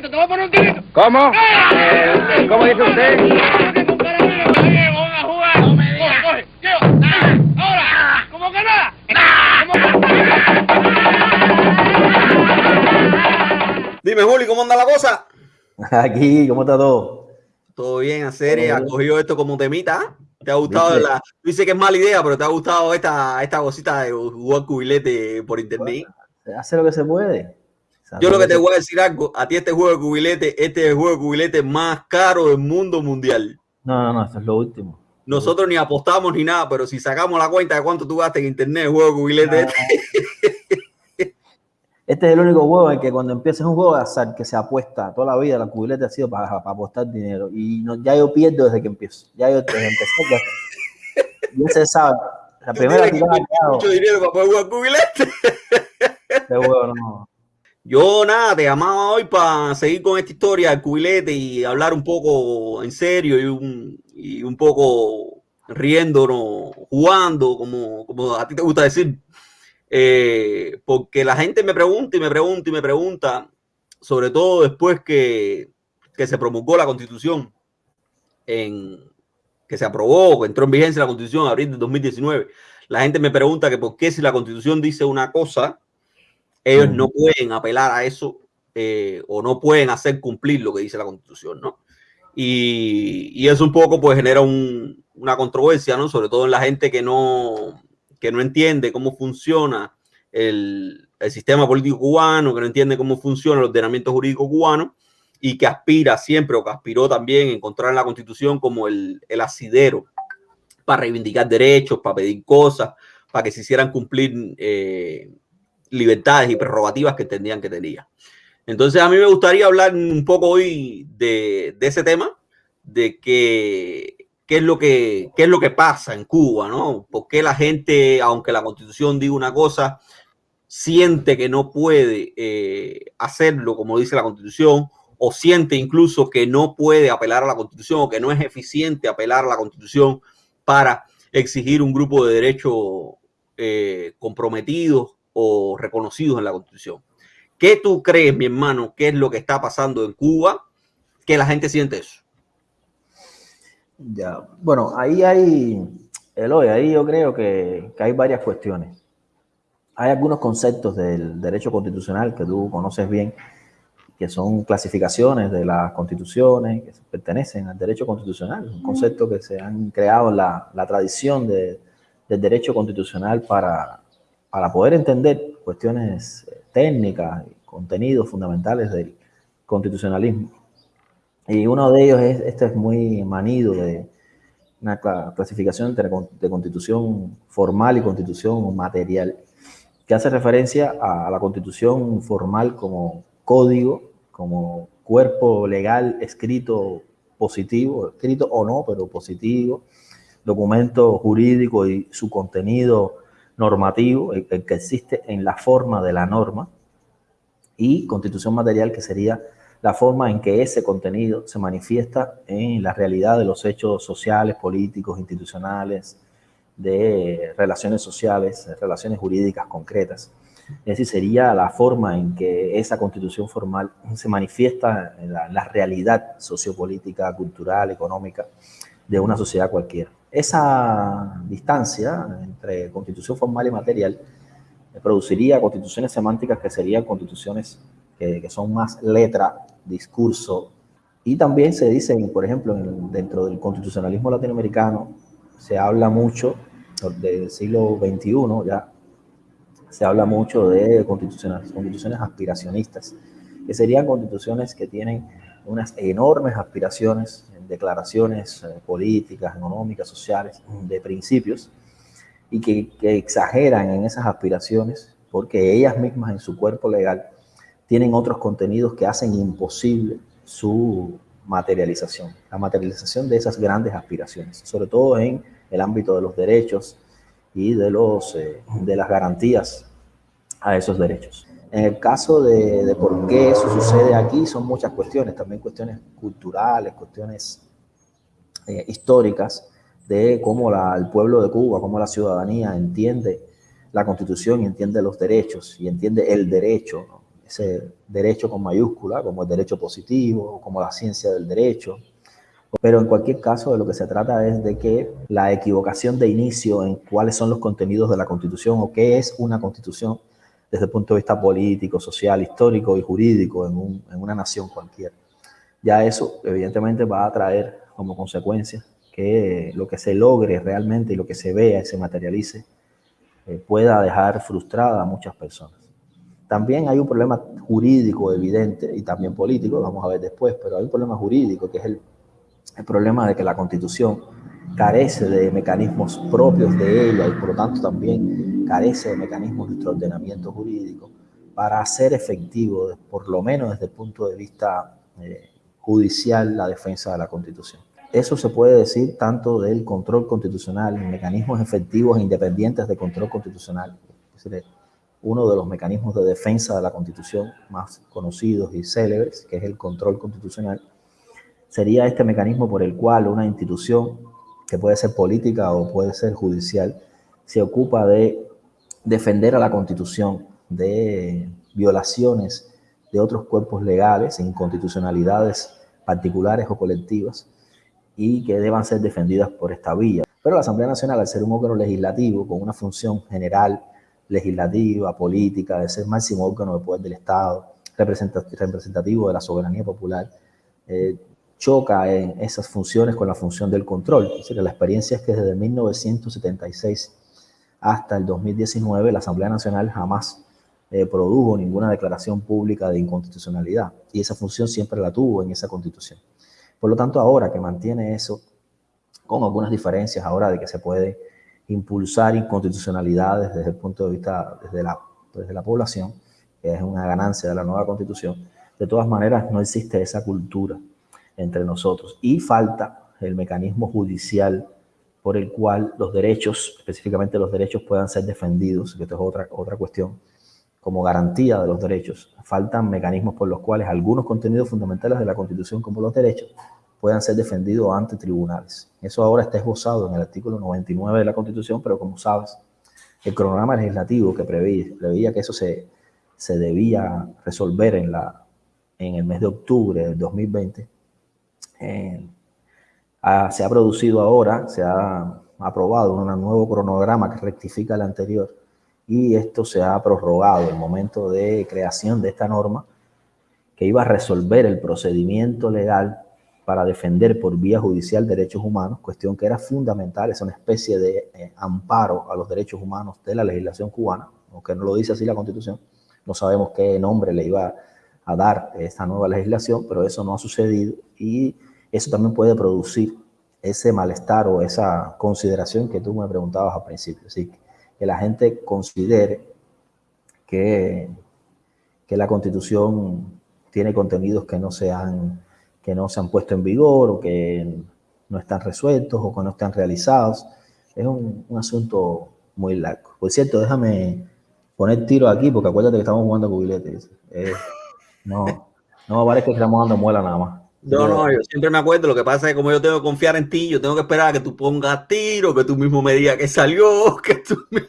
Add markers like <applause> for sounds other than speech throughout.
tirito, te voy a poner un tirito. ¿Cómo? ¡Ah! Eh, ¿Cómo dice usted? Ah, Ahora, ¿cómo que nada? ¿Cómo Dime, Juli, ¿cómo anda la cosa? <laughs> Aquí, ¿cómo está todo? Todo bien, a serie, bien. cogido esto como temita. ¿Te ha gustado ¿Viste? la... Tú dices que es mala idea, pero ¿te ha gustado esta, esta cosita de jugar cubilete por internet? Se hace lo que se puede. Yo lo que te voy a decir algo, a ti este juego de cubilete, este es el juego de cubilete más caro del mundo mundial. No, no, no, esto es lo último. Nosotros ni apostamos ni nada, pero si sacamos la cuenta de cuánto tú gastas en internet, el juego de cubilete, este, Este es el único juego en que cuando empiezas un juego de azar que se apuesta toda la vida, la cubilete ha sido para, para apostar dinero. Y no, ya yo pierdo desde que empiezo. Ya yo desde empecé, ya, ya se sabe. La primera tirada que hago, mucho dinero para poder jugar cubilete. este juego no. Yo nada, te llamaba hoy para seguir con esta historia del cubilete y hablar un poco en serio y un, y un poco riéndonos, jugando, como, como a ti te gusta decir. Eh, porque la gente me pregunta y me pregunta y me pregunta, sobre todo después que, que se promulgó la constitución, en, que se aprobó, que entró en vigencia la constitución en abril de 2019. La gente me pregunta que por qué si la constitución dice una cosa, ellos no pueden apelar a eso eh, o no pueden hacer cumplir lo que dice la constitución, ¿no? Y, y eso un poco pues genera un- una controversia, ¿no? Sobre todo en la gente que no, que no entiende cómo funciona el, el sistema político cubano, que no entiende cómo funciona el ordenamiento jurídico cubano y que aspira siempre o que aspiró también a encontrar en la constitución como el, el asidero para reivindicar derechos, para pedir cosas, para que se hicieran cumplir eh, libertades y prerrogativas que entendían que tenía. Entonces a mí me gustaría hablar un poco hoy de, ese tema, de que, qué, es lo que, qué es lo que pasa en Cuba, ¿no? ¿Por qué la gente, aunque la constitución diga una cosa, siente que no puede eh, hacerlo como dice la constitución o siente incluso que no puede apelar a la constitución o que no es eficiente apelar a la constitución para exigir un grupo de derechos eh, comprometidos o reconocidos en la constitución. ¿Qué tú crees, mi hermano, qué es lo que está pasando en Cuba? Que la gente siente eso. Ya, bueno, ahí hay, Eloy, ahí yo creo que, que hay varias cuestiones. Hay algunos conceptos del derecho constitucional que tú conoces bien, que son clasificaciones de las constituciones que pertenecen al derecho constitucional, un concepto que se han creado en la, la tradición de- del derecho constitucional para, para poder entender cuestiones eh, técnicas y contenidos fundamentales del constitucionalismo. Y uno de ellos es, este es muy manido de una cla- clasificación de constitución formal y constitución material, que hace referencia a la constitución formal como código, como cuerpo legal escrito positivo, escrito o no, pero positivo, documento jurídico y su contenido normativo, el, que existe en la forma de la norma, y constitución material, que sería la forma en que ese contenido se manifiesta en la realidad de los hechos sociales, políticos, institucionales, de relaciones sociales, relaciones jurídicas concretas. Es decir, sería la forma en que esa constitución formal se manifiesta en la, la realidad sociopolítica, cultural, económica de una sociedad cualquiera. Esa distancia entre constitución formal y material produciría constituciones semánticas que serían constituciones que, son más letra, discurso, y también se dice, por ejemplo, en- dentro del constitucionalismo latinoamericano, se habla mucho del siglo XXI, ya se habla mucho de constituciones, constituciones aspiracionistas, que serían constituciones que tienen unas enormes aspiraciones, declaraciones eh, políticas, económicas, sociales, de principios, y que, exageran en esas aspiraciones porque ellas mismas en su cuerpo legal tienen otros contenidos que hacen imposible su materialización, la materialización de esas grandes aspiraciones, sobre todo en el ámbito de los derechos y de, los, eh, de las garantías a esos derechos. En el caso de, de por qué eso sucede aquí, son muchas cuestiones, también cuestiones culturales, cuestiones eh, históricas, de cómo la, el pueblo de Cuba, cómo la ciudadanía entiende la constitución y entiende los derechos y entiende el derecho. ¿no? ese derecho con mayúscula, como el derecho positivo, como la ciencia del derecho. Pero en cualquier caso, de lo que se trata es de que la equivocación de inicio en cuáles son los contenidos de la Constitución o qué es una Constitución desde el punto de vista político, social, histórico y jurídico en, en una nación cualquiera. Ya eso evidentemente va a traer como consecuencia que lo que se logre realmente y lo que se vea y se materialice eh, pueda dejar frustrada a muchas personas. También hay un problema jurídico evidente y también político, vamos a ver después, pero hay un problema jurídico que es el, el problema de que la constitución carece de mecanismos propios de ella y por lo tanto también carece de mecanismos de nuestro ordenamiento jurídico para hacer efectivo, por lo menos desde el punto de vista eh, judicial, la defensa de la constitución. Eso se puede decir tanto del control constitucional, mecanismos efectivos e independientes de control constitucional. Uno de los mecanismos de defensa de la Constitución más conocidos y célebres, que es el control constitucional, sería este mecanismo por el cual una institución, que puede ser política o puede ser judicial, se ocupa de defender a la Constitución de violaciones de otros cuerpos legales, inconstitucionalidades particulares o colectivas, y que deban ser defendidas por esta vía. Pero la Asamblea Nacional, al ser un órgano legislativo con una función general, legislativa, política, de ser máximo órgano de poder del Estado, representativo de la soberanía popular, eh, choca en esas funciones con la función del control. Es decir, la experiencia es que desde 1976 hasta el 2019 la Asamblea Nacional jamás eh, produjo ninguna declaración pública de inconstitucionalidad y esa función siempre la tuvo en esa constitución. Por lo tanto, ahora que mantiene eso, con algunas diferencias ahora de que se puede impulsar inconstitucionalidades desde el punto de vista desde la, desde la población, que es una ganancia de la nueva constitución, de todas maneras no existe esa cultura entre nosotros y falta el mecanismo judicial por el cual los derechos, específicamente los derechos, puedan ser defendidos, que esto es otra, otra cuestión, como garantía de los derechos. Faltan mecanismos por los cuales algunos contenidos fundamentales de la Constitución, como los derechos, puedan ser defendidos ante tribunales. Eso ahora está esbozado en el artículo 99 de la Constitución, pero como sabes, el cronograma legislativo que preveía, preveía que eso se, se debía resolver en, la, en el mes de octubre del 2020, se ha producido ahora, se ha aprobado un nuevo cronograma que rectifica el anterior, y esto se ha prorrogado el momento de creación de esta norma que iba a resolver el procedimiento legal para defender por vía judicial derechos humanos, cuestión que era fundamental, es una especie de eh, amparo a los derechos humanos de la legislación cubana, aunque no lo dice así la Constitución, no sabemos qué nombre le iba a dar esta nueva legislación, pero eso no ha sucedido y eso también puede producir ese malestar o esa consideración que tú me preguntabas al principio. Así que la gente considere que, que la Constitución tiene contenidos que no, se han, que no se han puesto en vigor o que no están resueltos o que no están realizados. Es un, un asunto muy largo. Por cierto, déjame poner tiro aquí porque acuérdate que estamos jugando cubiletes. Eh, no, no parece que estamos dando muela nada más. No, no, yo siempre me acuerdo. Lo que pasa es que como yo tengo que confiar en ti, yo tengo que esperar a que tú pongas tiro, que tú mismo me digas que salió, <laughs> que tú me...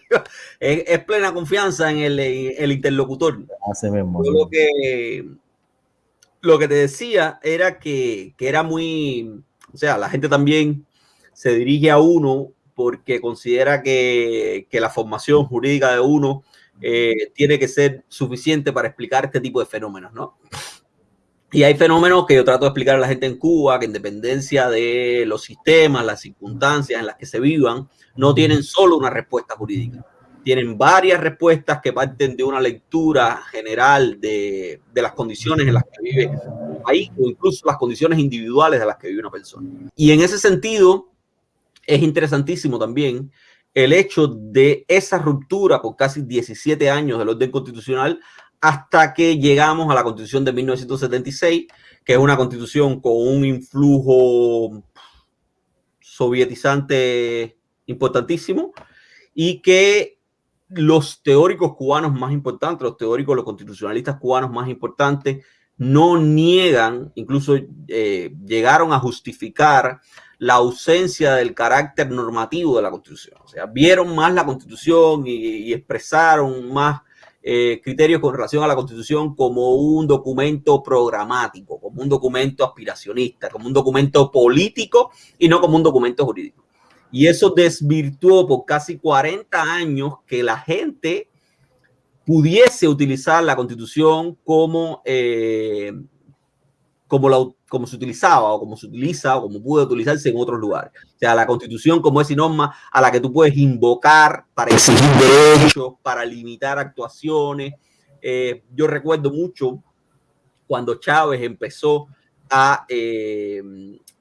es, es, plena confianza en el, en el interlocutor. Así mismo. Yo lo que, lo que te decía era que, que era muy, o sea, la gente también se dirige a uno porque considera que, que la formación jurídica de uno eh, tiene que ser suficiente para explicar este tipo de fenómenos, ¿no? Y hay fenómenos que yo trato de explicar a la gente en Cuba, que en dependencia de los sistemas, las circunstancias en las que se vivan, no tienen solo una respuesta jurídica. Tienen varias respuestas que parten de una lectura general de, de las condiciones en las que vive ahí o incluso las condiciones individuales de las que vive una persona. Y en ese sentido, es interesantísimo también el hecho de esa ruptura por casi 17 años del orden constitucional hasta que llegamos a la constitución de 1976, que es una constitución con un influjo sovietizante importantísimo y que los teóricos cubanos más importantes, los teóricos, los constitucionalistas cubanos más importantes, no niegan, incluso eh, llegaron a justificar la ausencia del carácter normativo de la Constitución. O sea, vieron más la Constitución y, y expresaron más eh, criterios con relación a la Constitución como un documento programático, como un documento aspiracionista, como un documento político y no como un documento jurídico. Y eso desvirtuó por casi 40 años que la gente pudiese utilizar la Constitución como, eh, como, la, como se utilizaba o como se utiliza o como puede utilizarse en otros lugares. O sea, la constitución como esa norma a la que tú puedes invocar para exigir derechos, para limitar actuaciones. Eh, yo recuerdo mucho cuando Chávez empezó a eh,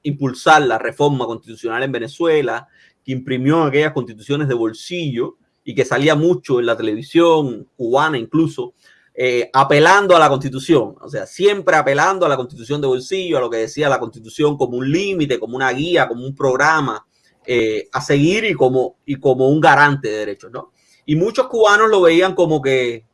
impulsar la reforma constitucional en Venezuela, que imprimió aquellas constituciones de bolsillo y que salía mucho en la televisión cubana incluso, eh, apelando a la constitución, o sea, siempre apelando a la constitución de bolsillo, a lo que decía la constitución como un límite, como una guía, como un programa eh, a seguir y como, y como un garante de derechos, ¿no? Y muchos cubanos lo veían como que,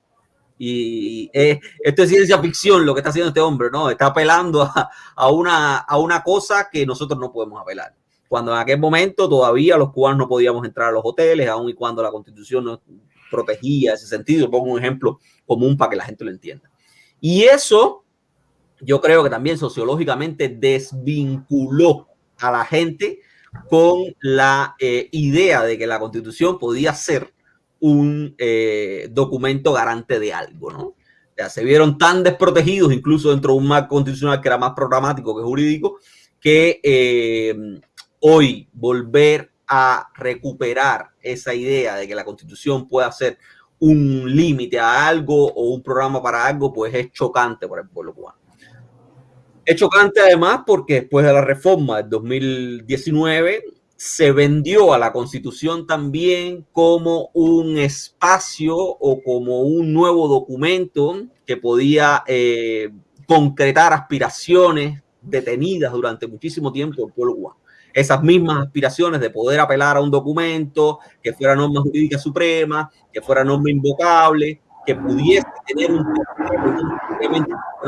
y, eh, esto es ciencia ficción lo que está haciendo este hombre, ¿no? Está apelando a, a, una, a una cosa que nosotros no podemos apelar. Cuando en aquel momento todavía los cubanos no podíamos entrar a los hoteles, aun y cuando la constitución no protegía ese sentido. Pongo un ejemplo común para que la gente lo entienda. Y eso yo creo que también sociológicamente desvinculó a la gente con la eh, idea de que la constitución podía ser un eh, documento garante de algo, ¿no? Ya se vieron tan desprotegidos, incluso dentro de un marco constitucional que era más programático que jurídico, que eh, hoy volver a recuperar esa idea de que la constitución pueda ser un límite a algo o un programa para algo, pues es chocante para el pueblo cubano. Es chocante además porque después de la reforma del 2019 se vendió a la constitución también como un espacio o como un nuevo documento que podía eh, concretar aspiraciones detenidas durante muchísimo tiempo del pueblo cubano esas mismas aspiraciones de poder apelar a un documento que fuera norma jurídica suprema, que fuera norma invocable, que pudiese tener un,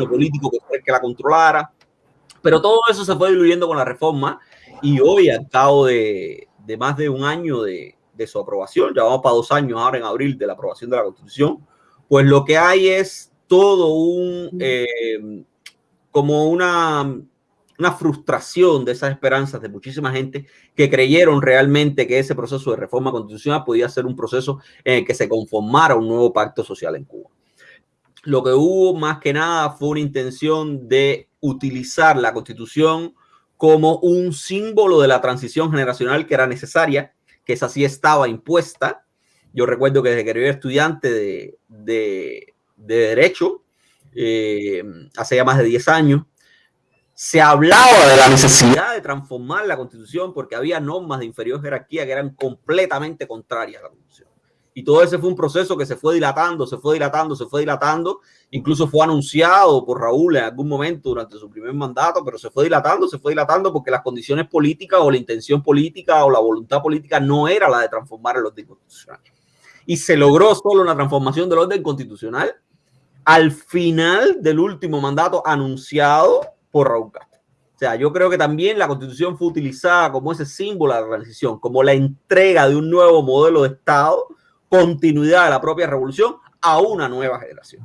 político que, que la controlara. Pero todo eso se fue diluyendo con la reforma y hoy, al cabo de, de más de un año de, de, su aprobación, ya vamos para dos años ahora en abril de la aprobación de la Constitución, pues lo que hay es todo un, eh, como una una frustración de esas esperanzas de muchísima gente que creyeron realmente que ese proceso de reforma constitucional podía ser un proceso en el que se conformara un nuevo pacto social en Cuba. Lo que hubo más que nada fue una intención de utilizar la constitución como un símbolo de la transición generacional que era necesaria, que esa sí estaba impuesta. Yo recuerdo que desde que era estudiante de, de, de Derecho, eh, hace ya más de 10 años, se hablaba de la necesidad de transformar la constitución porque había normas de inferior jerarquía que eran completamente contrarias a la constitución. Y todo ese fue un proceso que se fue dilatando, se fue dilatando, se fue dilatando. Incluso fue anunciado por Raúl en algún momento durante su primer mandato, pero se fue dilatando, se fue dilatando porque las condiciones políticas o la intención política o la voluntad política no era la de transformar el orden constitucional. Y se logró solo una transformación del orden constitucional al final del último mandato anunciado por Raúl Castro. O sea, yo creo que también la constitución fue utilizada como ese símbolo de la transición, como la entrega de un nuevo modelo de Estado, continuidad de la propia revolución a una nueva generación.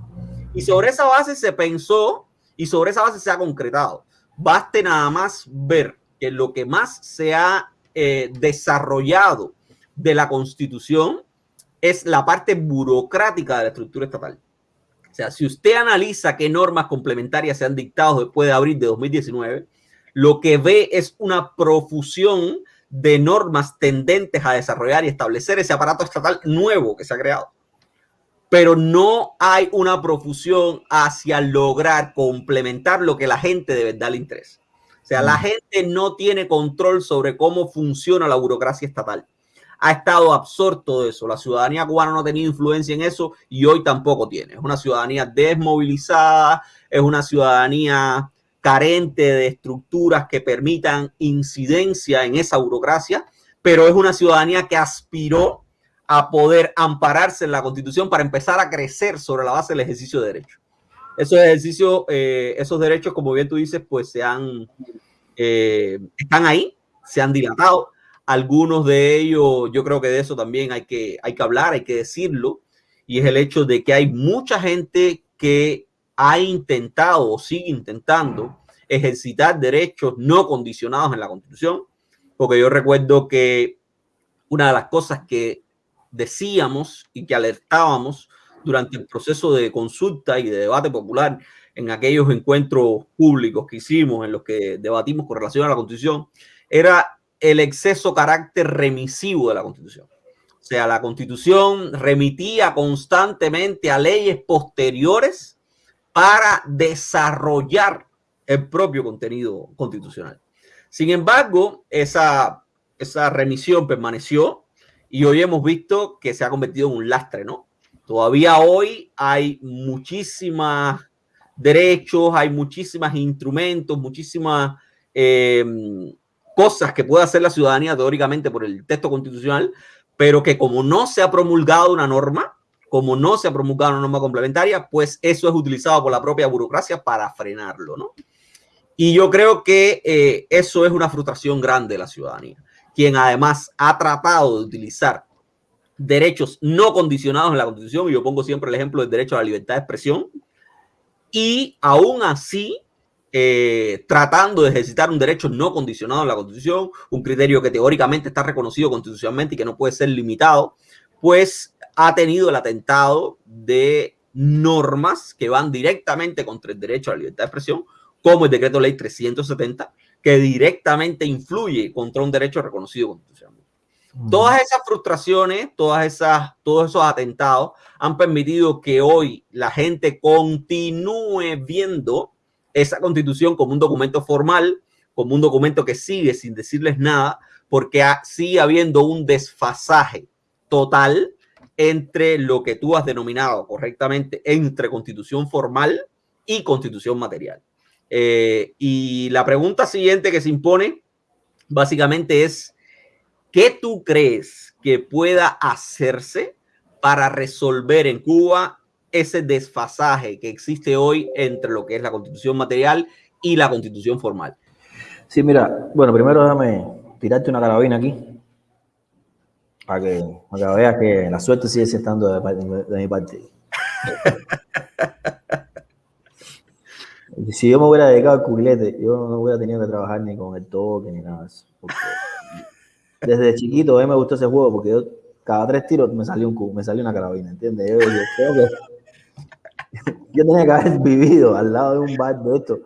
Y sobre esa base se pensó y sobre esa base se ha concretado. Baste nada más ver que lo que más se ha eh, desarrollado de la constitución es la parte burocrática de la estructura estatal. O sea, si usted analiza qué normas complementarias se han dictado después de abril de 2019, lo que ve es una profusión de normas tendentes a desarrollar y establecer ese aparato estatal nuevo que se ha creado. Pero no hay una profusión hacia lograr complementar lo que la gente de verdad le interesa. O sea, la mm. gente no tiene control sobre cómo funciona la burocracia estatal ha estado absorto de eso. La ciudadanía cubana no ha tenido influencia en eso y hoy tampoco tiene. Es una ciudadanía desmovilizada, es una ciudadanía carente de estructuras que permitan incidencia en esa burocracia, pero es una ciudadanía que aspiró a poder ampararse en la constitución para empezar a crecer sobre la base del ejercicio de derechos. Esos ejercicios, eh, esos derechos, como bien tú dices, pues se han, eh, están ahí, se han dilatado, algunos de ellos, yo creo que de eso también hay que, hay que hablar, hay que decirlo. y es el hecho de que hay mucha gente que ha intentado o sigue intentando ejercitar derechos no condicionados en la Constitución, porque yo recuerdo que una de las cosas que decíamos y que alertábamos durante el proceso de consulta y de debate popular en aquellos encuentros públicos que hicimos, en los que debatimos con relación a la Constitución, era el exceso carácter remisivo de la Constitución. O sea, la Constitución remitía constantemente a leyes posteriores para desarrollar el propio contenido constitucional. Sin embargo, esa, esa remisión permaneció y hoy hemos visto que se ha convertido en un lastre, ¿no? Todavía hoy hay muchísimos derechos, hay muchísimos instrumentos, muchísimas eh, cosas que puede hacer la ciudadanía teóricamente por el texto constitucional, pero que como no se ha promulgado una norma, como no se ha promulgado una norma complementaria, pues eso es utilizado por la propia burocracia para frenarlo, ¿no? Y yo creo que eh, eso es una frustración grande de la ciudadanía, quien además ha tratado de utilizar derechos no condicionados en la Constitución, y yo pongo siempre el ejemplo del derecho a la libertad de expresión, y aún así, eh, tratando de ejercitar un derecho no condicionado en la Constitución, un criterio que teóricamente está reconocido constitucionalmente y que no puede ser limitado, pues ha tenido el atentado de normas que van directamente contra el derecho a la libertad de expresión, como el decreto ley 370, que directamente influye contra un derecho reconocido constitucionalmente. Todas esas frustraciones, todas esas, todos esos atentados han permitido que hoy la gente continúe viendo esa constitución como un documento formal, como un documento que sigue sin decirles nada, porque sigue habiendo un desfasaje total entre lo que tú has denominado correctamente entre constitución formal y constitución material. Eh, y la pregunta siguiente que se impone básicamente es, ¿Qué tú crees que pueda hacerse para resolver en Cuba ese desfasaje que existe hoy entre lo que es la constitución material y la constitución formal? Sí, mira, bueno, primero déjame tirarte una carabina aquí para que, veas que la suerte sigue estando de, mi parte. <laughs> si yo me hubiera dedicado al cubilete, yo no hubiera tenido que trabajar ni con el toque ni nada de eso desde chiquito a mí me gustó ese juego porque yo cada tres tiros me salió un me salió una carabina, ¿entiendes? Yo, creo que yo tenía que haber vivido al lado de un bar de esto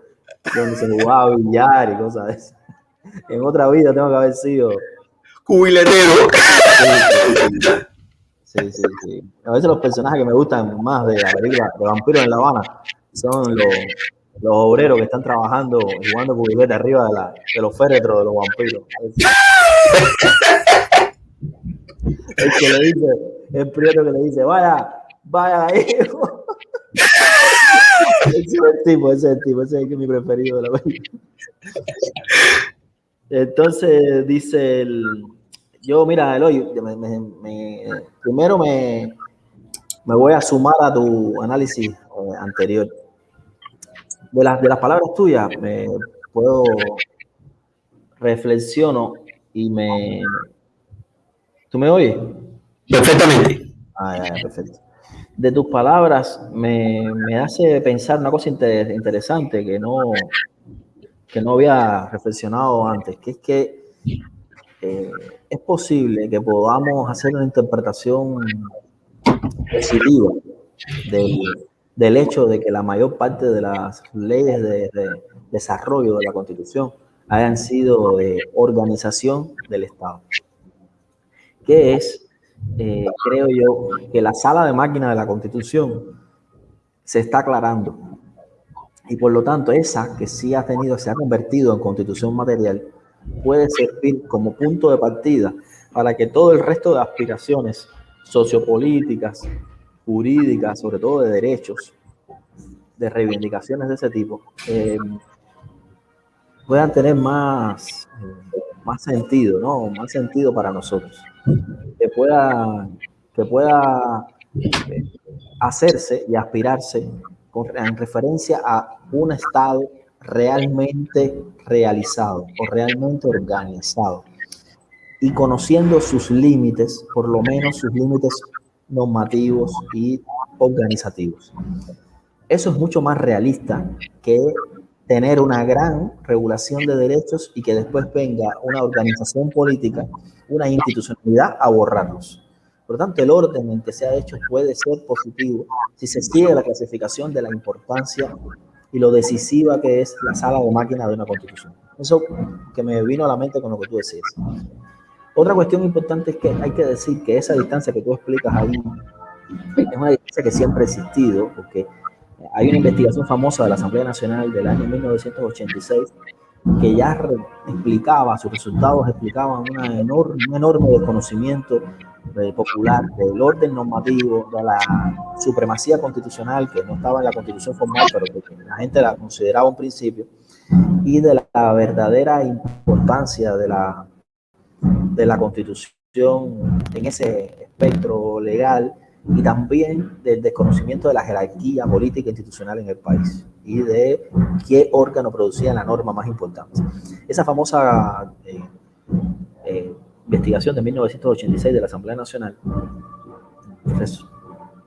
donde se jugaba billar y cosas de eso. En otra vida tengo que haber sido cubiletero. Sí, sí, sí. A veces los personajes que me gustan más de la película de Vampiros en La Habana son los, los obreros que están trabajando, jugando cubilete arriba de, la, de los féretros de los vampiros. El que <laughs> le dice, el prieto que le dice, vaya, vaya ahí. Ese tipo, ese tipo, ese es mi preferido de la película. Entonces dice el, yo mira, Eloy, primero me, me voy a sumar a tu análisis eh, anterior. De las, de las palabras tuyas, me puedo reflexiono y me... ¿Tú me oyes? Perfectamente. Ah, perfecto. De tus palabras me, me hace pensar una cosa interesante que no, que no había reflexionado antes, que es que eh, es posible que podamos hacer una interpretación positiva del, del, hecho de que la mayor parte de las leyes de, de desarrollo de la Constitución hayan sido de organización del Estado, que es, eh, creo yo, que la sala de máquina de la Constitución se está aclarando y por lo tanto esa que sí ha tenido, se ha convertido en constitución material, puede servir como punto de partida para que todo el resto de aspiraciones sociopolíticas, jurídicas, sobre todo de derechos, de reivindicaciones de ese tipo, eh, puedan tener más, más sentido, ¿no? Más sentido para nosotros. Que pueda, que pueda eh, hacerse y aspirarse en referencia a un Estado realmente realizado o realmente organizado y conociendo sus límites, por lo menos sus límites normativos y organizativos. Eso es mucho más realista que tener una gran regulación de derechos y que después venga una organización política, una institucionalidad a borrarlos. Por lo tanto, el orden en que se ha hecho puede ser positivo si se sigue la clasificación de la importancia y lo decisiva que es la sala de máquina de una constitución. Eso que me vino a la mente con lo que tú decías. Otra cuestión importante es que hay que decir que esa distancia que tú explicas ahí es una distancia que siempre ha existido, porque hay una investigación famosa de la Asamblea Nacional del año 1986 que ya explicaba, sus resultados explicaban una enorme, un enorme desconocimiento eh, popular del orden normativo, de la supremacía constitucional, que no estaba en la constitución formal, pero que la gente la consideraba un principio, y de la verdadera importancia de la, de la constitución en ese espectro legal y también del desconocimiento de la jerarquía política institucional en el país y de qué órgano producía la norma más importante. Esa famosa eh, eh, investigación de 1986 de la Asamblea Nacional pues,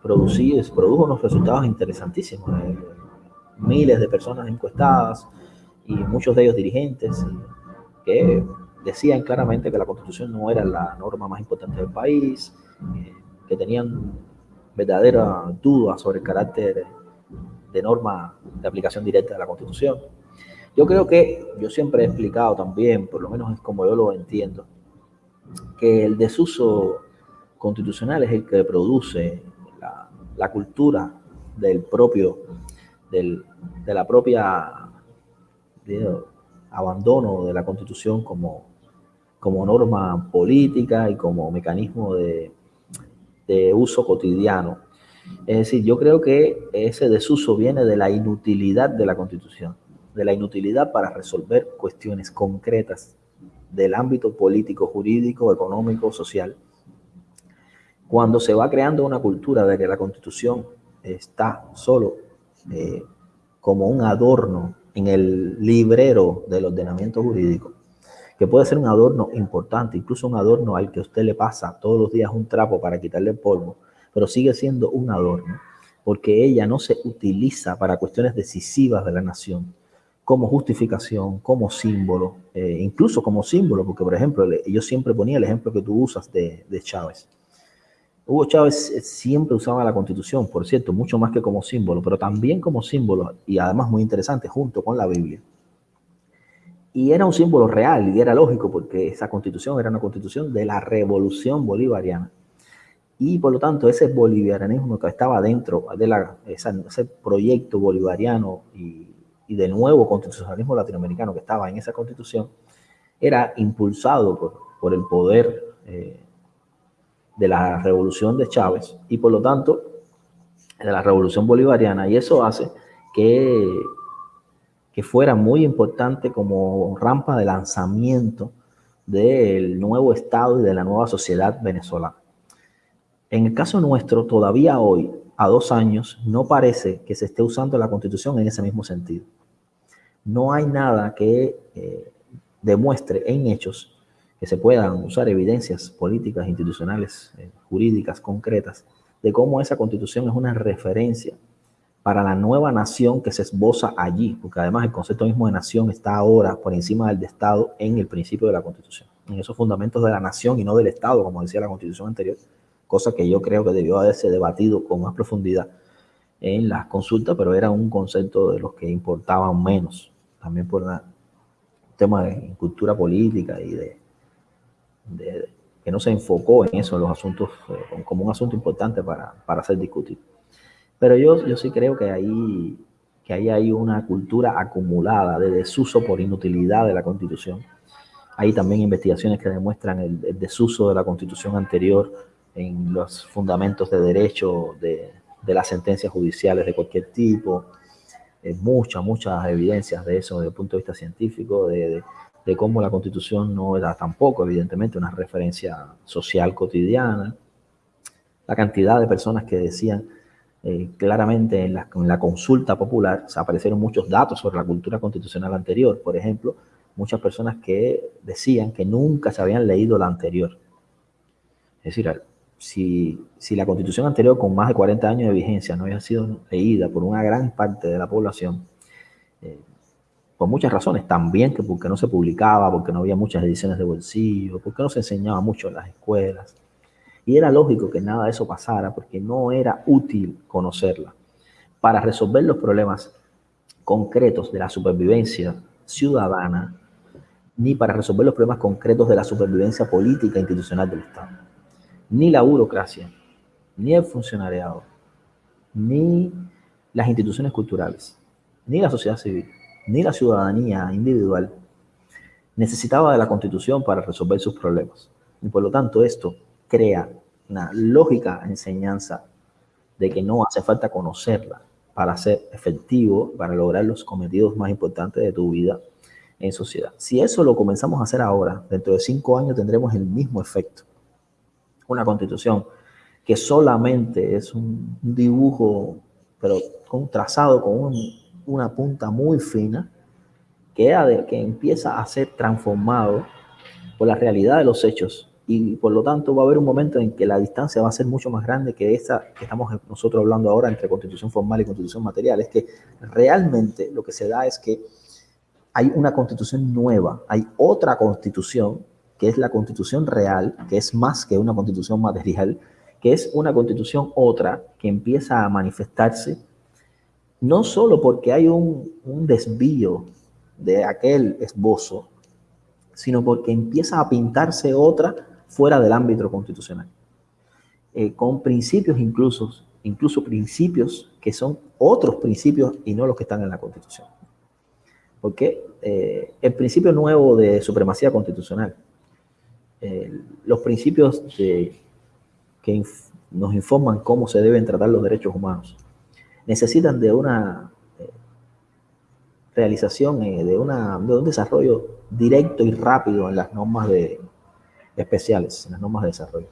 produjo unos resultados interesantísimos. Eh, miles de personas encuestadas y muchos de ellos dirigentes que decían claramente que la constitución no era la norma más importante del país, que tenían verdadera duda sobre el carácter de norma de aplicación directa de la Constitución. Yo creo que yo siempre he explicado también, por lo menos es como yo lo entiendo, que el desuso constitucional es el que produce la, cultura del propio, del, de la propia abandono de la Constitución como, como norma política y como mecanismo de, de uso cotidiano. Es decir, yo creo que ese desuso viene de la inutilidad de la Constitución, de la inutilidad para resolver cuestiones concretas del ámbito político, jurídico, económico, social. Cuando se va creando una cultura de que la Constitución está solo eh, como un adorno en el librero del ordenamiento jurídico, que puede ser un adorno importante, incluso un adorno al que usted le pasa todos los días un trapo para quitarle el polvo, pero sigue siendo un adorno, porque ella no se utiliza para cuestiones decisivas de la nación, como justificación, como símbolo, eh, incluso como símbolo, porque por ejemplo, yo siempre ponía el ejemplo que tú usas de, de Chávez. Hugo Chávez eh, siempre usaba la constitución, por cierto, mucho más que como símbolo, pero también como símbolo, y además muy interesante, junto con la Biblia. Y era un símbolo real y era lógico porque esa constitución era una constitución de la revolución bolivariana. Y por lo tanto ese bolivarianismo que estaba dentro de la, ese proyecto bolivariano y, y, del nuevo constitucionalismo latinoamericano que estaba en esa constitución, era impulsado por, por el poder eh, de la revolución de Chávez y por lo tanto de la revolución bolivariana. Y eso hace que que fuera muy importante como rampa de lanzamiento del nuevo Estado y de la nueva sociedad venezolana. En el caso nuestro, todavía hoy, a dos años, no parece que se esté usando la Constitución en ese mismo sentido. No hay nada que eh, demuestre en hechos que se puedan usar evidencias políticas, institucionales, eh, jurídicas, concretas, de cómo esa Constitución es una referencia para la nueva nación que se esboza allí, porque además el concepto mismo de nación está ahora por encima del de Estado en el principio de la Constitución, en esos fundamentos de la nación y no del Estado, como decía la Constitución anterior, cosa que yo creo que debió haberse debatido con más profundidad en las consultas, pero era un concepto de los que importaban menos, también por un tema de cultura política y de, que no se enfocó en eso, en los asuntos, eh, como un asunto importante para, para ser discutido. Pero yo, yo sí creo que ahí, que ahí hay una cultura acumulada de desuso por inutilidad de la Constitución. Hay también investigaciones que demuestran el, desuso de la Constitución anterior en los fundamentos de derecho de, de las sentencias judiciales de cualquier tipo. Eh, muchas, muchas evidencias de eso desde el punto de vista científico, de, de, de cómo la Constitución no era tampoco, evidentemente, una referencia social cotidiana. La cantidad de personas que decían eh, claramente en la, consulta popular se aparecieron muchos datos sobre la cultura constitucional anterior. Por ejemplo, muchas personas que decían que nunca se habían leído la anterior. Es decir, si, si la constitución anterior con más de 40 años de vigencia no había sido leída por una gran parte de la población, eh, por muchas razones, también que porque no se publicaba, porque no había muchas ediciones de bolsillo, porque no se enseñaba mucho en las escuelas. Y era lógico que nada de eso pasara porque no era útil conocerla para resolver los problemas concretos de la supervivencia ciudadana, ni para resolver los problemas concretos de la supervivencia política e institucional del Estado. Ni la burocracia, ni el funcionariado, ni las instituciones culturales, ni la sociedad civil ni la ciudadanía individual necesitaba de la constitución para resolver sus problemas. Y por lo tanto esto crea una lógica enseñanza de que no hace falta conocerla para ser efectivo, para lograr los cometidos más importantes de tu vida en sociedad. Si eso lo comenzamos a hacer ahora, dentro de cinco años tendremos el mismo efecto. Una constitución que solamente es un dibujo, pero con trazado con un una punta muy fina que, que empieza a ser transformado por la realidad de los hechos y por lo tanto va a haber un momento en que la distancia va a ser mucho más grande que esa que estamos nosotros hablando ahora entre constitución formal y constitución material. Es que realmente lo que se da es que hay una constitución nueva, hay otra constitución que es la constitución real, que es más que una constitución material, que es una constitución otra que empieza a manifestarse no solo porque hay un, desvío de aquel esbozo, sino porque empieza a pintarse otra fuera del ámbito constitucional, eh, con principios incluso, incluso principios que son otros principios y no los que están en la Constitución. Porque eh, el principio nuevo de supremacía constitucional, los principios que nos informan cómo se deben tratar los derechos humanos, necesitan de una eh, realización, de, una, de un desarrollo directo y rápido en las normas de, especiales, en las normas de desarrollo.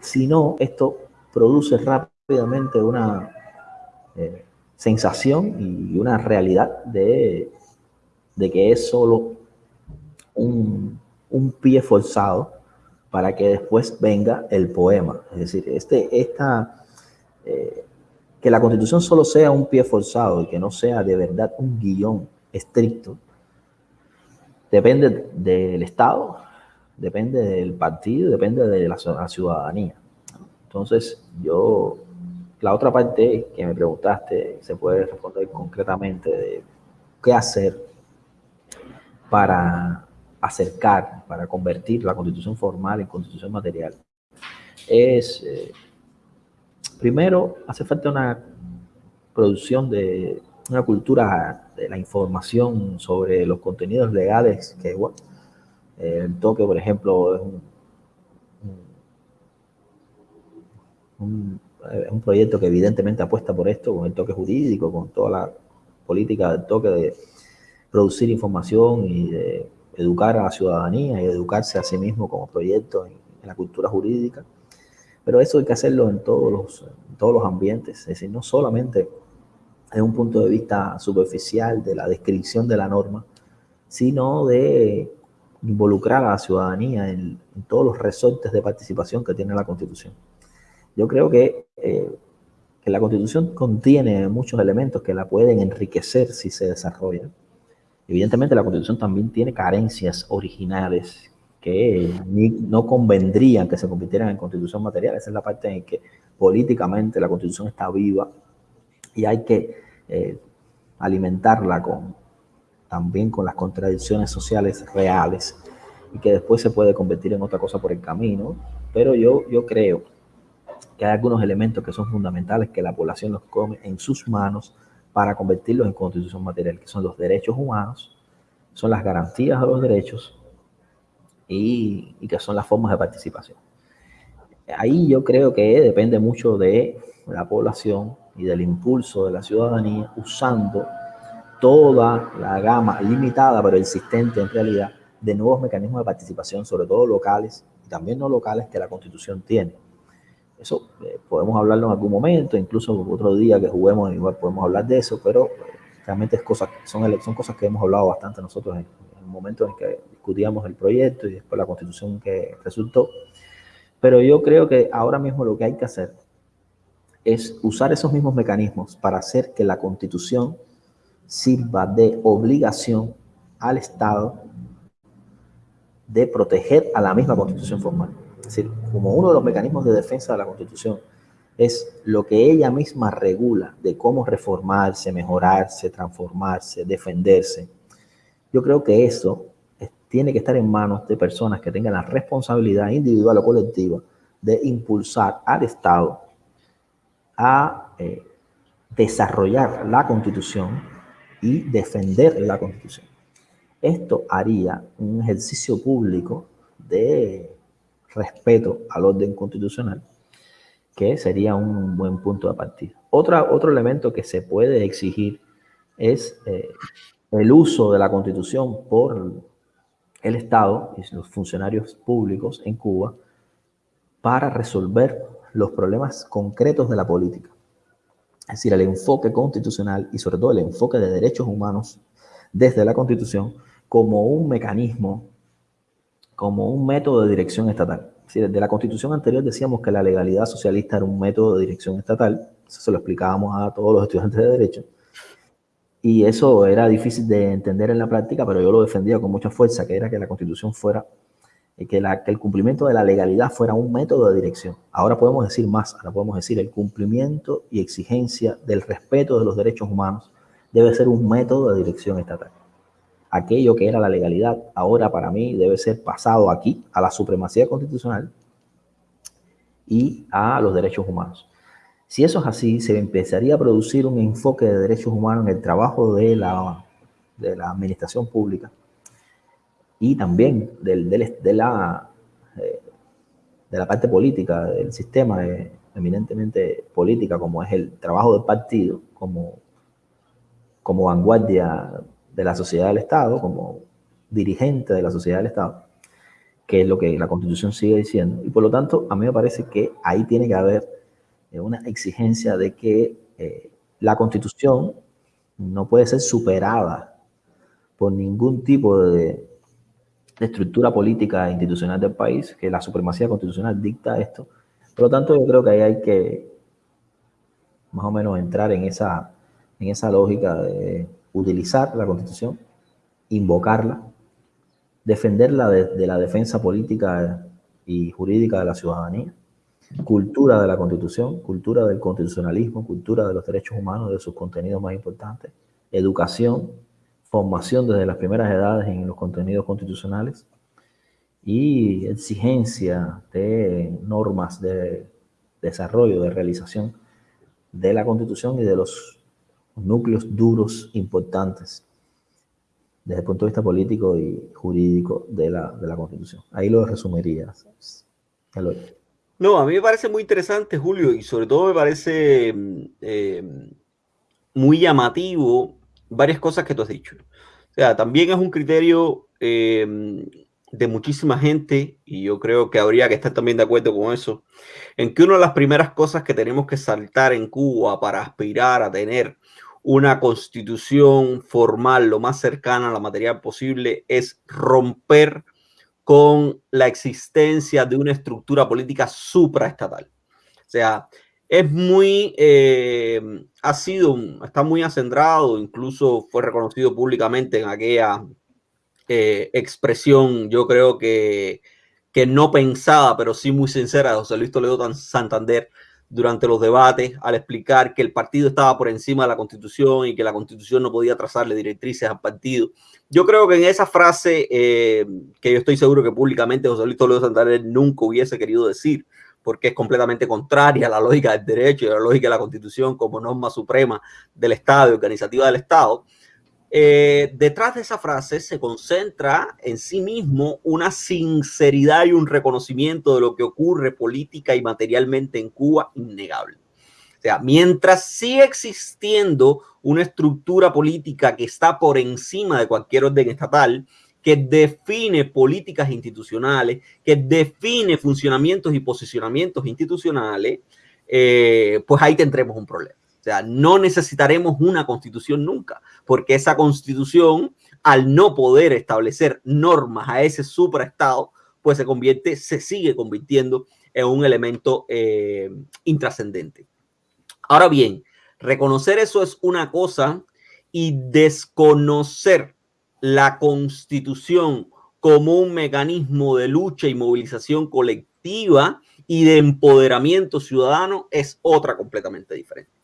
Si no, esto produce rápidamente una eh, sensación y una realidad de, de que es solo un, un, pie forzado para que después venga el poema. Es decir, este, esta, que la constitución solo sea un pie forzado y que no sea de verdad un guion estricto, depende del Estado, depende del partido, depende de la ciudadanía. Entonces, yo, la otra parte que me preguntaste, se puede responder concretamente de qué hacer para acercar, para convertir la constitución formal en constitución material. Es... Eh, Primero, hace falta una producción de una cultura de la información sobre los contenidos legales que, el toque, por ejemplo, es un, proyecto que evidentemente apuesta por esto, con el toque jurídico, con toda la política del toque de producir información y de educar a la ciudadanía y educarse a sí mismo como proyecto en la cultura jurídica. Pero eso hay que hacerlo en todos los, todos los ambientes, es decir, no solamente en un punto de vista superficial de la descripción de la norma, sino de involucrar a la ciudadanía en, todos los resortes de participación que tiene la Constitución. Yo creo que, eh, que la Constitución contiene muchos elementos que la pueden enriquecer si se desarrollan. Evidentemente la Constitución también tiene carencias originales que no convendrían que se convirtieran en constitución material. Esa es la parte en que políticamente la constitución está viva y hay que eh, alimentarla con, también con las contradicciones sociales reales y que después se puede convertir en otra cosa por el camino. Pero yo, yo creo que hay algunos elementos que son fundamentales que la población los come en sus manos para convertirlos en constitución material, que son los derechos humanos, son las garantías de los derechos y, que son las formas de participación. Ahí yo creo que depende mucho de la población y del impulso de la ciudadanía usando toda la gama limitada pero existente en realidad de nuevos mecanismos de participación, sobre todo locales y también no locales que la Constitución tiene. Eso eh, podemos hablarlo en algún momento, incluso otro día que juguemos igual podemos hablar de eso, pero eh, realmente es cosas, son, son cosas que hemos hablado bastante nosotros en, momento en que discutíamos el proyecto y después la constitución que resultó. Pero yo creo que ahora mismo lo que hay que hacer es usar esos mismos mecanismos para hacer que la constitución sirva de obligación al Estado de proteger a la misma constitución formal. Es decir, como uno de los mecanismos de defensa de la constitución es lo que ella misma regula de cómo reformarse, mejorarse, transformarse, defenderse. Yo creo que eso tiene que estar en manos de personas que tengan la responsabilidad individual o colectiva de impulsar al Estado a eh, desarrollar la Constitución y defender la Constitución. Esto haría un ejercicio público de respeto al orden constitucional, que sería un buen punto de partida. Otra, otro elemento que se puede exigir es eh, el uso de la Constitución por el Estado y los funcionarios públicos en Cuba para resolver los problemas concretos de la política. Es decir, el enfoque constitucional y sobre todo el enfoque de derechos humanos desde la Constitución como un mecanismo, como un método de dirección estatal. Si desde la Constitución anterior decíamos que la legalidad socialista era un método de dirección estatal, eso se lo explicábamos a todos los estudiantes de Derecho, y eso era difícil de entender en la práctica, pero yo lo defendía con mucha fuerza, que era que la Constitución fuera, que, la, que el cumplimiento de la legalidad fuera un método de dirección. Ahora podemos decir más, ahora podemos decir el cumplimiento y exigencia del respeto de los derechos humanos debe ser un método de dirección estatal aquello que era la legalidad, ahora para mí debe ser pasado aquí, a la supremacía constitucional y a los derechos humanos. Si eso es así, se empezaría a producir un enfoque de derechos humanos en el trabajo de la, de la administración pública y también del, de, la, eh, de la parte política, del sistema eminentemente política, como es el trabajo del partido, como, como vanguardia de la sociedad del Estado, como dirigente de la sociedad del Estado, que es lo que la Constitución sigue diciendo. Y por lo tanto, a mí me parece que ahí tiene que haber eh, una exigencia de que eh, la Constitución no puede ser superada por ningún tipo de, de estructura política e institucional del país, que la supremacía constitucional dicta esto. Por lo tanto, yo creo que ahí hay que más o menos entrar en esa, en esa lógica de utilizar la Constitución, invocarla, defenderla de, la defensa política y jurídica de la ciudadanía, cultura de la Constitución, cultura del constitucionalismo, cultura de los derechos humanos, de sus contenidos más importantes, educación, formación desde las primeras edades en los contenidos constitucionales y exigencia de normas de desarrollo, de realización de la Constitución y de los núcleos duros importantes desde el punto de vista político y jurídico de la, de la Constitución. Ahí lo resumiría. No, a mí me parece muy interesante, Julio, y sobre todo me parece mm, eh, muy llamativo varias cosas que tú has dicho. O sea, también es un criterio eh, de muchísima gente, y yo creo que habría que estar también de acuerdo con eso, en que una de las primeras cosas que tenemos que saltar en Cuba para aspirar a tener una constitución formal lo más cercana a la materia posible es romper con la existencia de una estructura política supraestatal. O sea, es muy, eh, ha sido, está muy acendrado, incluso fue reconocido públicamente en aquella eh, expresión, yo creo que, que no pensada, pero sí muy sincera de José Luis Toledo Santander, durante los debates al explicar que el partido estaba por encima de la constitución y que la constitución no podía trazarle directrices al partido. Yo creo que en esa frase, eh, que yo estoy seguro que públicamente José Luis Toledo Santander nunca hubiese querido decir, porque es completamente contraria a la lógica del derecho y a la lógica de la constitución como norma suprema del Estado y organizativa del Estado, eh, detrás de esa frase se concentra en sí mismo una sinceridad y un reconocimiento de lo que ocurre política y materialmente en Cuba innegable. O sea, mientras sigue existiendo una estructura política que está por encima de cualquier orden estatal, que define políticas institucionales, que define funcionamientos y posicionamientos institucionales, eh, pues ahí tendremos un problema. O sea, no necesitaremos una constitución nunca, porque esa constitución, al no poder establecer normas a ese supraestado, pues se convierte, se sigue convirtiendo en un elemento eh, intrascendente. Ahora bien, reconocer eso es una cosa y desconocer la constitución como un mecanismo de lucha y movilización colectiva y de empoderamiento ciudadano es otra completamente diferente.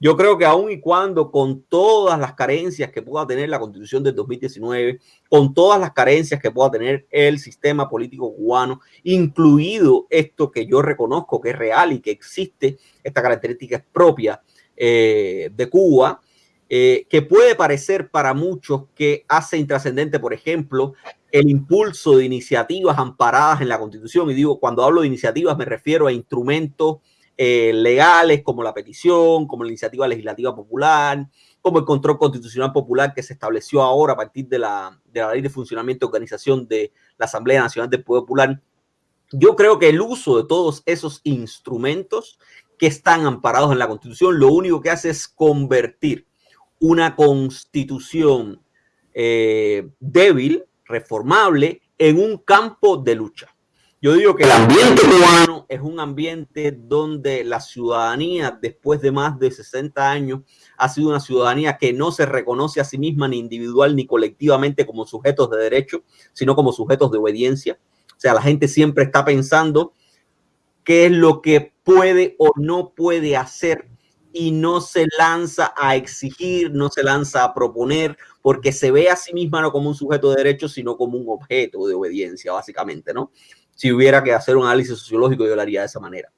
Yo creo que aun y cuando con todas las carencias que pueda tener la constitución del 2019, con todas las carencias que pueda tener el sistema político cubano, incluido esto que yo reconozco que es real y que existe, esta característica propia eh, de Cuba, eh, que puede parecer para muchos que hace intrascendente, por ejemplo, el impulso de iniciativas amparadas en la Constitución. Y digo, cuando hablo de iniciativas me refiero a instrumentos eh, legales como la petición, como la iniciativa legislativa popular, como el control constitucional popular que se estableció ahora a partir de la, de la ley de funcionamiento y organización de la Asamblea Nacional del Poder Popular. Yo creo que el uso de todos esos instrumentos que están amparados en la Constitución lo único que hace es convertir una constitución eh, débil, reformable, en un campo de lucha. Yo digo que el ambiente cubano es un ambiente donde la ciudadanía, después de más de 60 años, ha sido una ciudadanía que no se reconoce a sí misma ni individual ni colectivamente como sujetos de derecho, sino como sujetos de obediencia. O sea, la gente siempre está pensando qué es lo que puede o no puede hacer y no se lanza a exigir, no se lanza a proponer, porque se ve a sí misma no como un sujeto de derecho, sino como un objeto de obediencia, básicamente, ¿no? si hubiera que hacer un análisis sociológico, yo lo haría de esa manera.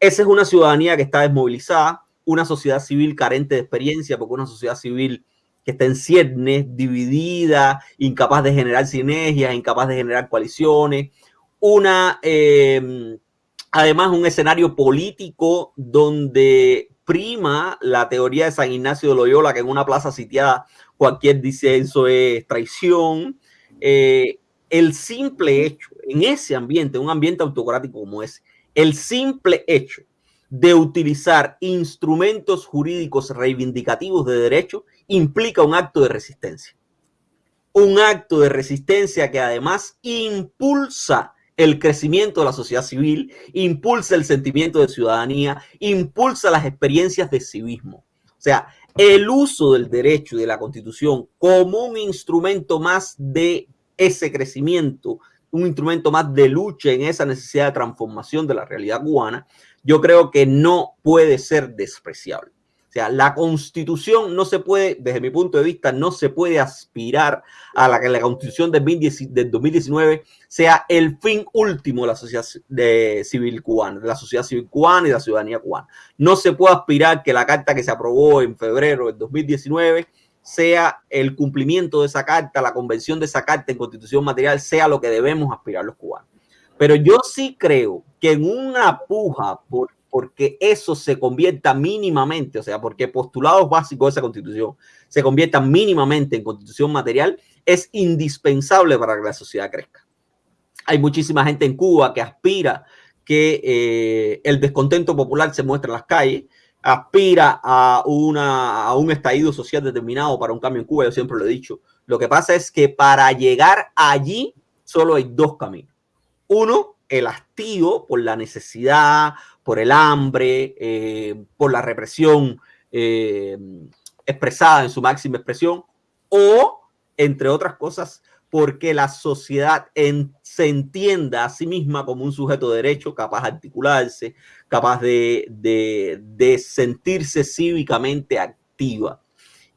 Esa es una ciudadanía que está desmovilizada, una sociedad civil carente de experiencia, porque una sociedad civil que está en ciernes, dividida, incapaz de generar sinergias, incapaz de generar coaliciones, una, em, además, un escenario político donde prima la teoría de San Ignacio de Loyola, que en una plaza sitiada cualquier disenso es traición. Eh, el simple hecho, en ese ambiente, un ambiente autocrático como ese, el simple hecho de utilizar instrumentos jurídicos reivindicativos de derecho implica un acto de resistencia. Un acto de resistencia que además impulsa el crecimiento de la sociedad civil, impulsa el sentimiento de ciudadanía, impulsa las experiencias de civismo. O sea, el uso del derecho y de la constitución como un instrumento más de ese crecimiento, un instrumento más de lucha en esa necesidad de transformación de la realidad cubana, yo creo que no puede ser despreciable. O sea, la constitución no se puede, desde mi punto de vista, no se puede aspirar a la que la constitución del 2019 sea el fin último de la sociedad civil cubana, de la sociedad civil cubana y de la ciudadanía cubana. No se puede aspirar que la carta que se aprobó en febrero del 2019 sea el cumplimiento de esa carta, la convención de esa carta en constitución material, sea lo que debemos aspirar los cubanos. Pero yo sí creo que en una puja por porque eso se convierta mínimamente, o sea, porque postulados básicos de esa constitución se conviertan mínimamente en constitución material, es indispensable para que la sociedad crezca. Hay muchísima gente en Cuba que aspira que eh, el descontento popular se muestre en las calles, aspira a, una, a un estallido social determinado para un cambio en Cuba, yo siempre lo he dicho. Lo que pasa es que para llegar allí solo hay dos caminos. Uno, el hastío por la necesidad, por el hambre, eh, por la represión eh, expresada en su máxima expresión, o, entre otras cosas, porque la sociedad se entienda a sí misma como un sujeto de derecho capaz de articularse, capaz de, de, sentirse cívicamente activa.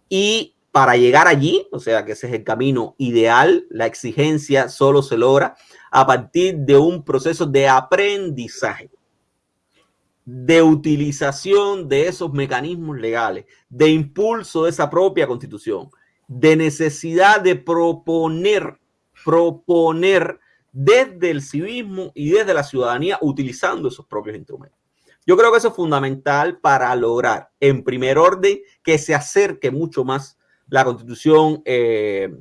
Y para llegar allí, o sea que ese es el camino ideal, la exigencia solo se logra a partir de un proceso de aprendizaje, de utilización de esos mecanismos legales, de impulso de esa propia constitución, de necesidad de proponer, proponer desde el civismo y desde la ciudadanía utilizando esos propios instrumentos. Yo creo que eso es fundamental para lograr, en primer orden, que se acerque mucho más la constitución eh,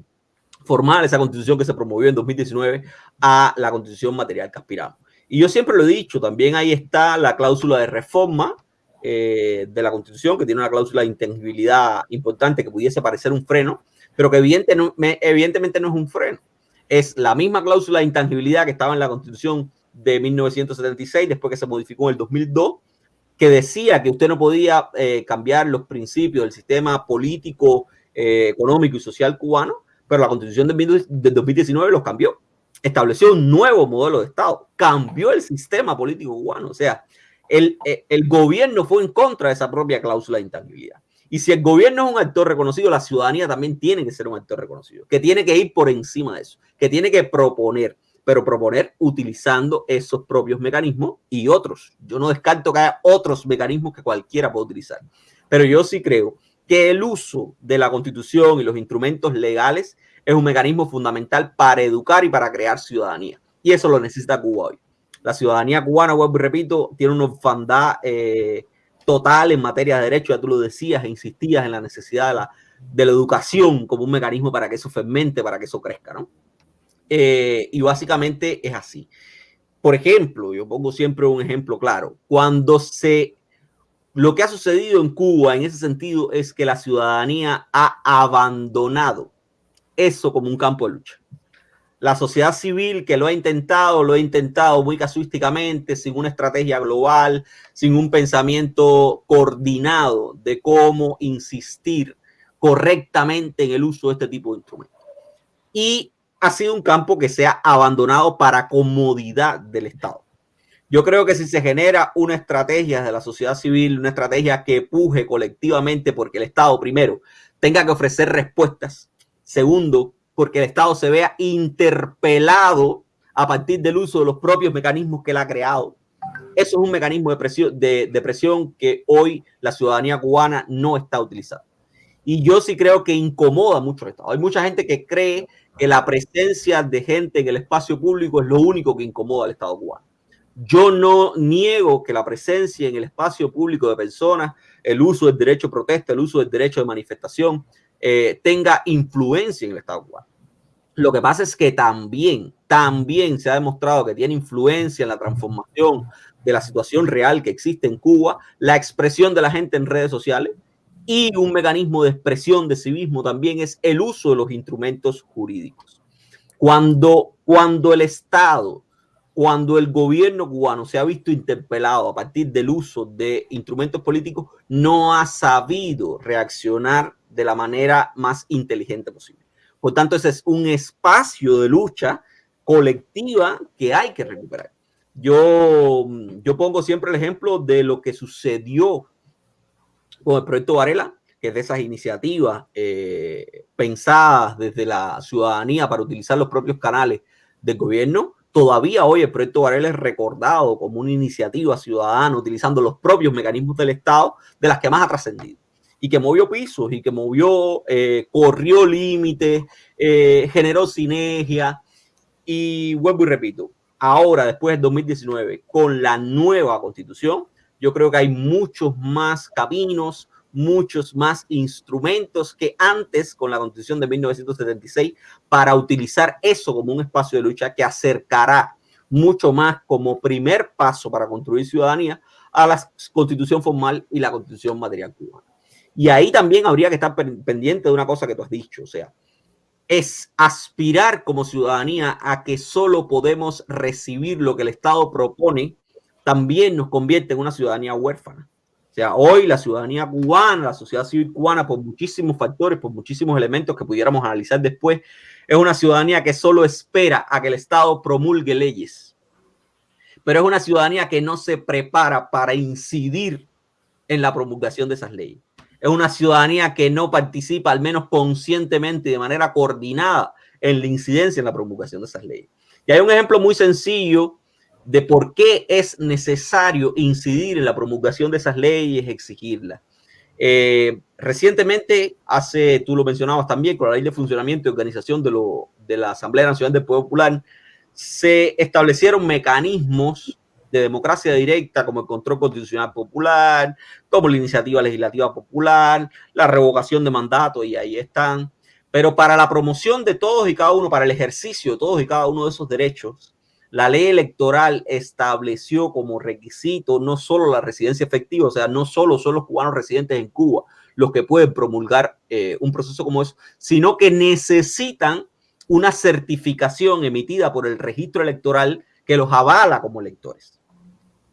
formal, esa constitución que se promovió en 2019, a la constitución material que aspiramos. Y yo siempre lo he dicho, también ahí está la cláusula de reforma eh, de la Constitución, que tiene una cláusula de intangibilidad importante que pudiese parecer un freno, pero que evidentemente no es un freno. Es la misma cláusula de intangibilidad que estaba en la Constitución de 1976, después que se modificó en el 2002, que decía que usted no podía eh, cambiar los principios del sistema político, eh, económico y social cubano, pero la constitución del 2019 los cambió. Estableció un nuevo modelo de Estado, cambió el sistema político cubano. O sea, el, eh, el gobierno fue en contra de esa propia cláusula de intangibilidad. Y si el gobierno es un actor reconocido, la ciudadanía también tiene que ser un actor reconocido, que tiene que ir por encima de eso, que tiene que proponer, pero proponer utilizando esos propios mecanismos y otros. Yo no descarto que haya otros mecanismos que cualquiera pueda utilizar, pero yo sí creo que el uso de la constitución y los instrumentos legales es un mecanismo fundamental para educar y para crear ciudadanía. Y eso lo necesita Cuba hoy. La ciudadanía cubana, vuelvo repito, tiene una orfandad eh, total en materia de derechos, ya tú lo decías e insistías en la necesidad de la, de la educación como un mecanismo para que eso fermente, para que eso crezca, ¿no? Eh, y básicamente es así. Por ejemplo, yo pongo siempre un ejemplo claro, cuando se, lo que ha sucedido en Cuba en ese sentido es que la ciudadanía ha abandonado eso como un campo de lucha la sociedad civil que lo ha intentado, lo ha intentado muy casuísticamente, sin una estrategia global, sin un pensamiento coordinado de cómo insistir correctamente en el uso de este tipo de instrumentos. Y ha sido un campo que se ha abandonado para comodidad del Estado. Yo creo que si se genera una estrategia de la sociedad civil, una estrategia que puje colectivamente porque el Estado, primero, tenga que ofrecer respuestas, segundo, porque el Estado se vea interpelado a partir del uso de los propios mecanismos que él ha creado. Eso es un mecanismo de presión, de, presión que hoy la ciudadanía cubana no está utilizando. Y yo sí creo que incomoda mucho al Estado. Hay mucha gente que cree que la presencia de gente en el espacio público es lo único que incomoda al Estado cubano. Yo no niego que la presencia en el espacio público de personas, el uso del derecho de protesta, el uso del derecho de manifestación, eh, tenga influencia en el Estado cubano. Lo que pasa es que también, también se ha demostrado que tiene influencia en la transformación de la situación real que existe en Cuba, la expresión de la gente en redes sociales y un mecanismo de expresión de civismo también es el uso de los instrumentos jurídicos. Cuando, cuando el Estado, cuando el gobierno cubano se ha visto interpelado a partir del uso de instrumentos políticos, no ha sabido reaccionar de la manera más inteligente posible. Por tanto, ese es un espacio de lucha colectiva que hay que recuperar. Yo, yo pongo siempre el ejemplo de lo que sucedió con el proyecto Varela, que es de esas iniciativas eh, pensadas desde la ciudadanía para utilizar los propios canales del gobierno. Todavía hoy el proyecto Varela es recordado como una iniciativa ciudadana utilizando los propios mecanismos del Estado de las que más ha trascendido y que movió pisos y que movió, eh, corrió límites, eh, generó sinergia. Y vuelvo y repito, ahora, después del 2019, con la nueva constitución, yo creo que hay muchos más caminos, muchos más instrumentos que antes con la constitución de 1976 para utilizar eso como un espacio de lucha que acercará mucho más como primer paso para construir ciudadanía a la constitución formal y la constitución material cubana. Y ahí también habría que estar pendiente de una cosa que tú has dicho, o sea, es aspirar como ciudadanía a que solo podemos recibir lo que el Estado propone, también nos convierte en una ciudadanía huérfana. Sea, hoy la ciudadanía cubana, la sociedad civil cubana, por muchísimos factores, por muchísimos elementos que pudiéramos analizar después, es una ciudadanía que solo espera a que el Estado promulgue leyes. Pero es una ciudadanía que no se prepara para incidir en la promulgación de esas leyes es una ciudadanía que no participa, al menos conscientemente, de manera coordinada, en la incidencia en la promulgación de esas leyes. Y hay un ejemplo muy sencillo de por qué es necesario incidir en la promulgación de esas leyes, exigirlas. Eh, recientemente, hace, tú lo mencionabas también, con la ley de funcionamiento y organización de, lo, de la Asamblea Nacional del Pueblo Popular, se establecieron mecanismos de democracia directa como el control constitucional popular, como la iniciativa legislativa popular, la revocación de mandato y ahí están. Pero para la promoción de todos y cada uno, para el ejercicio de todos y cada uno de esos derechos, la ley electoral estableció como requisito no solo la residencia efectiva, o sea, no solo son los cubanos residentes en Cuba los que pueden promulgar eh, un proceso como eso, sino que necesitan una certificación emitida por el registro electoral que los avala como electores.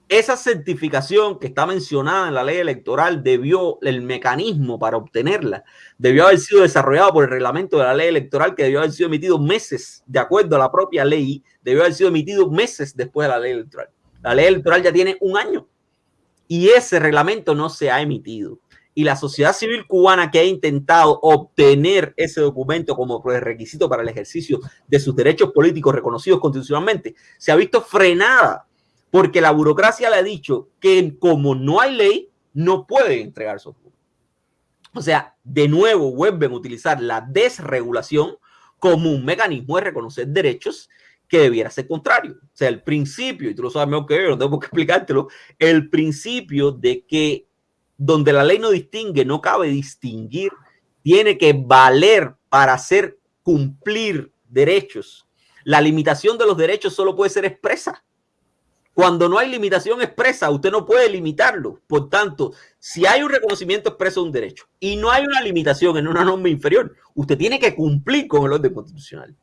Esa certificación que está mencionada en la ley electoral debió, el mecanismo para obtenerla, debió haber sido desarrollado por el reglamento de la ley electoral que debió haber sido emitido meses, de acuerdo a la propia ley, debió haber sido emitido meses después de la ley electoral. La ley electoral ya tiene un año y ese reglamento no se ha emitido y la sociedad civil cubana que ha intentado obtener ese documento como requisito para el ejercicio de sus derechos políticos reconocidos constitucionalmente, se ha visto frenada porque la burocracia le ha dicho que como no hay ley, no puede entregar su O sea, de nuevo vuelven a utilizar la desregulación como un mecanismo de reconocer derechos que debiera ser contrario. O sea, el principio, y tú lo sabes mejor que yo, no tengo que explicártelo, el principio de que donde la ley no distingue, no cabe distinguir, tiene que valer para hacer cumplir derechos. La limitación de los derechos solo puede ser expresa. Cuando no hay limitación expresa, usted no puede limitarlo. Por tanto, si hay un reconocimiento expreso de un derecho y no hay una limitación en una norma inferior, usted tiene que cumplir con el orden constitucional.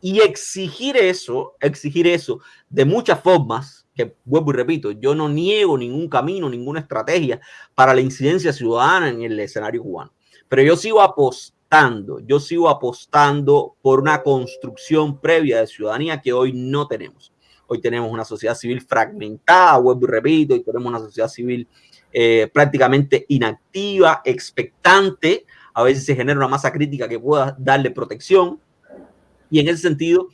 Y exigir eso, exigir eso de muchas formas, que vuelvo y repito, yo no niego ningún camino, ninguna estrategia para la incidencia ciudadana en el escenario cubano, pero yo sigo apostando, yo sigo apostando por una construcción previa de ciudadanía que hoy no tenemos. Hoy tenemos una sociedad civil fragmentada, vuelvo y repito, y tenemos una sociedad civil eh, prácticamente inactiva, expectante, a veces se genera una masa crítica que pueda darle protección, y en ese sentido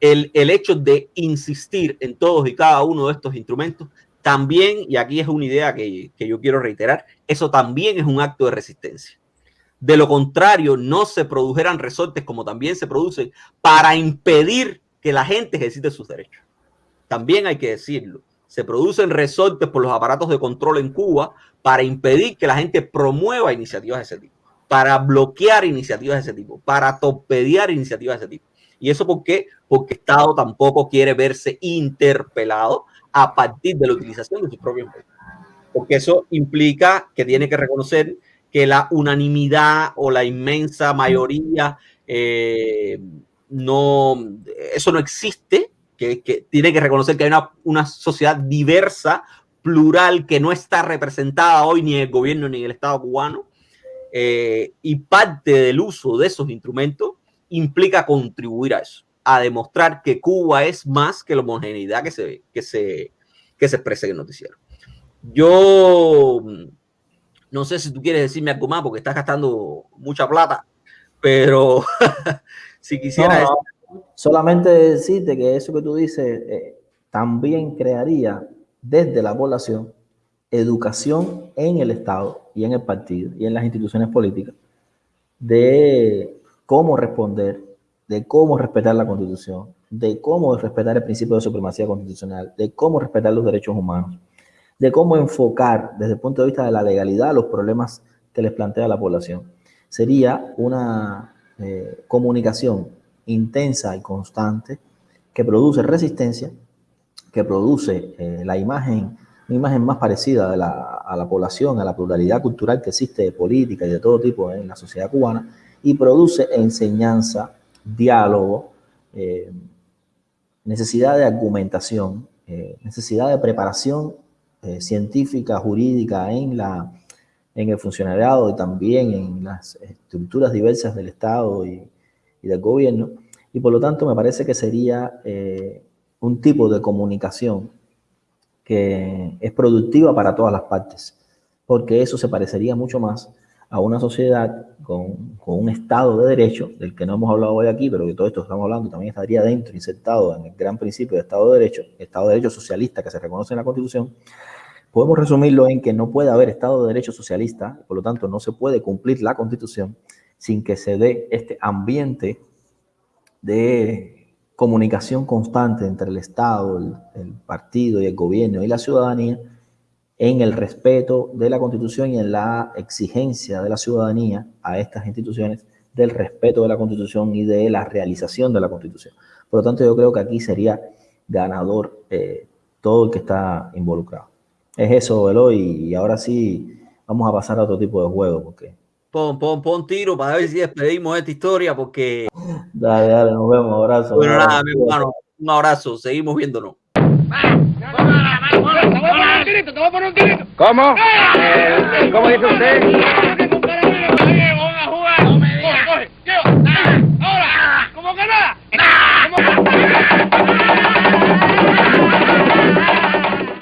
el, hecho de insistir en todos y cada uno de estos instrumentos también, y aquí es una idea que, que yo quiero reiterar, eso también es un acto de resistencia. De lo contrario, no se produjeran resortes como también se producen para impedir que la gente ejercite sus derechos. También hay que decirlo. Se producen resortes por los aparatos de control en Cuba para impedir que la gente promueva iniciativas de ese tipo, para bloquear iniciativas de ese tipo, para torpedear iniciativas de ese tipo. ¿Y eso por qué? Porque Estado tampoco quiere verse interpelado a partir de la utilización de sus propios medios. Porque eso implica que tiene que reconocer que la unanimidad o la inmensa mayoría eh, no, eso no existe, que, tiene que reconocer que hay una, sociedad diversa, plural, que no está representada hoy ni el gobierno ni el Estado cubano. Eh, y parte del uso de esos instrumentos implica contribuir a eso, a demostrar que Cuba es más que la homogeneidad que se, que se, que se expresa en el noticiero. Yo no sé si tú quieres decirme algo más porque estás gastando mucha plata, pero <laughs> si quisiera... solamente decirte que eso que tú dices eh, también crearía desde la población educación en el Estado y en el partido y en las instituciones políticas de cómo responder, de cómo respetar la Constitución, de cómo respetar el principio de supremacía constitucional, de cómo respetar los derechos humanos, de cómo enfocar desde el punto de vista de la legalidad los problemas que les plantea la población. Sería una eh, comunicación intensa y constante que produce resistencia, que produce eh, la imagen, una imagen más parecida a la población, a la pluralidad cultural que existe de política y de todo tipo en la sociedad cubana, y produce enseñanza, diálogo, eh, necesidad de argumentación, eh, necesidad de preparación eh, científica, jurídica en, la, en el funcionariado y también en las estructuras diversas del Estado y, y del gobierno. Y por lo tanto me parece que sería un tipo de comunicación que es productiva para todas las partes, porque eso se parecería mucho más a una sociedad con, con, un Estado de Derecho, del que no hemos hablado hoy aquí, pero que todo esto estamos hablando también estaría dentro, insertado en el gran principio de Estado de Derecho, Estado de Derecho socialista que se reconoce en la Constitución, podemos resumirlo en que no puede haber Estado de Derecho socialista, por lo tanto no se puede cumplir la Constitución sin que se dé este ambiente de comunicación constante entre el Estado, el, el partido y el gobierno y la ciudadanía, en el respeto de la Constitución y en la exigencia de la ciudadanía a estas instituciones del respeto de la Constitución y de la realización de la Constitución. Por lo tanto, yo creo que aquí sería ganador eh, todo el que está involucrado. Es eso, Eloy, y ahora sí vamos a pasar a otro tipo de juego, porque... Pon, pon, pon tiro para ver si despedimos esta historia, porque... Dale, dale, nos vemos, abrazo. Bueno, nada, mi hermano, Un abrazo, seguimos viéndonos. Te un. ¿Cómo? Eh, ¿Cómo dice usted?